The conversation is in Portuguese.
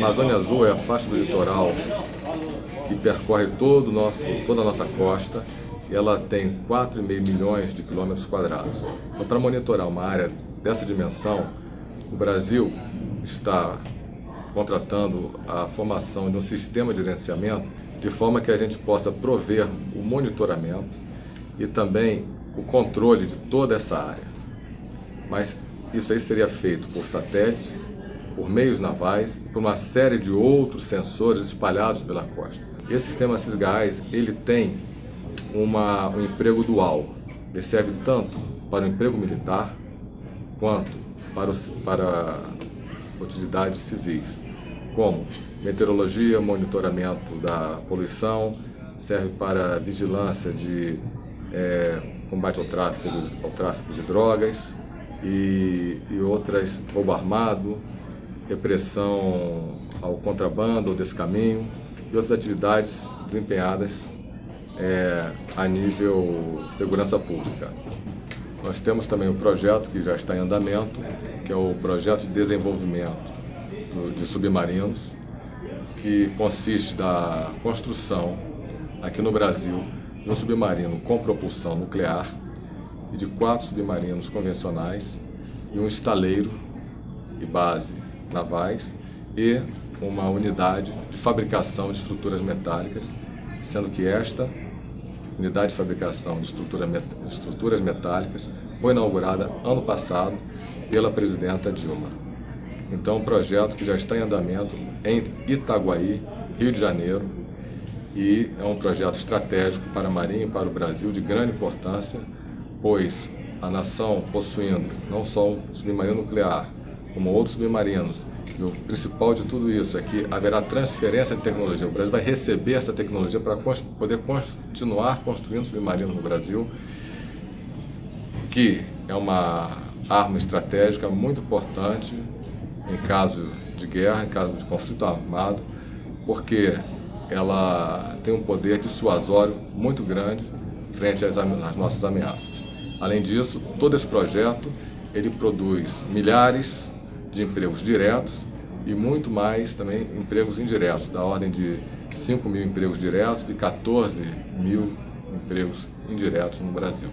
Amazônia Azul é a faixa do litoral que percorre todo nosso, toda a nossa costa e ela tem 4,5 milhões de quilômetros quadrados. Então, para monitorar uma área dessa dimensão, o Brasil está contratando a formação de um sistema de gerenciamento de forma que a gente possa prover o monitoramento e também o controle de toda essa área. Mas isso aí seria feito por satélites, por meios navais e por uma série de outros sensores espalhados pela costa. Esse sistema CISGAS, ele tem uma, um emprego dual. Ele serve tanto para o emprego militar quanto para, para utilidades civis, como meteorologia, monitoramento da poluição, serve para vigilância de é, combate ao tráfico, ao tráfico de drogas e, e outras, roubo armado, repressão ao contrabando, ao descaminho e outras atividades desempenhadas é, a nível segurança pública. Nós temos também um projeto que já está em andamento, que é o projeto de desenvolvimento de submarinos, que consiste da construção aqui no Brasil de um submarino com propulsão nuclear e de quatro submarinos convencionais e um estaleiro e base navais e uma unidade de fabricação de estruturas metálicas, sendo que esta unidade de fabricação de estrutura met estruturas metálicas foi inaugurada ano passado pela presidenta Dilma. Então, um projeto que já está em andamento em Itaguaí, Rio de Janeiro, e é um projeto estratégico para a Marinha e para o Brasil de grande importância, pois a nação possuindo não só um submarino nuclear, como outros submarinos. E o principal de tudo isso é que haverá transferência de tecnologia. O Brasil vai receber essa tecnologia para poder continuar construindo submarinos no Brasil, que é uma arma estratégica muito importante em caso de guerra, em caso de conflito armado, porque ela tem um poder dissuasório muito grande frente às, às nossas ameaças. Além disso, todo esse projeto ele produz milhares de empregos diretos e muito mais também empregos indiretos, da ordem de 5 mil empregos diretos e 14 mil empregos indiretos no Brasil.